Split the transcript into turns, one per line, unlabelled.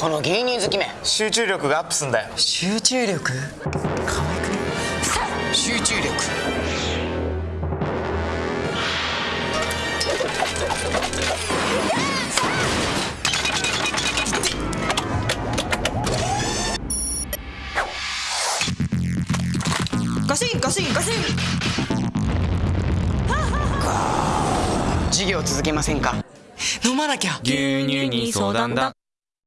この牛乳好きめ
集中力がアップすんだよ。
集中力？可愛くね？集中力。ガシンガシンガシン。授業続けませんか？飲まなきゃ。
牛乳に相談だ。